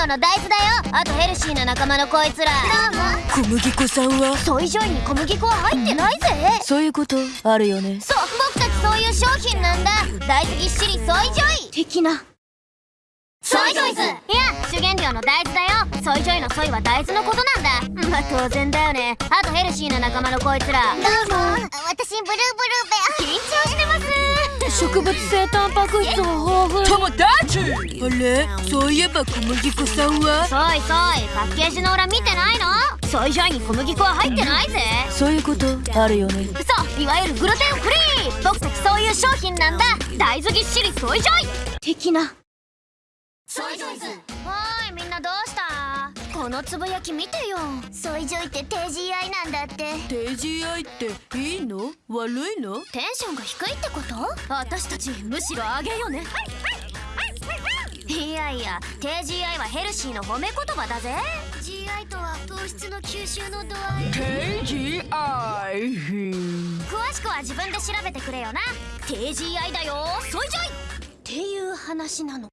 料の大豆だよ。あとヘルシーな仲間のこいつら。どうも小麦粉さんは？ソイジョイに小麦粉は入ってないぜ。そういうことあるよね。そう僕たちそういう商品なんだ。大豆ぎっしりソイジョイ。的な。ソイジョイズ。いや主原料の大豆だよ。ソイジョイのソイは大豆のことなんだ。まあ当然だよね。あとヘルシーな仲間のこいつら。どうも私ブルーブルー植物性タンパク質を豊富。友達あれ？そういえば小麦粉さんは？ソイソイパッケージの裏見てないの？ソイジョイに小麦粉は入ってないぜ。そういうこと？あるよね。そういわゆるグルテンフリー。僕たちそういう商品なんだ。大豆ぎっしりソイジョイ的な。ソイジョイズこのつぶやき見てよ。ソイジョイって低 GI なんだって。低 GI っていいの？悪いの？テンションが低いってこと？私たちむしろ上げよね。いやいや低 GI はヘルシーの褒め言葉だぜ。GI とは糖質の吸収の度合い。低 GI 詳しくは自分で調べてくれよな。低 GI だよ。ソイジョイっていう話なの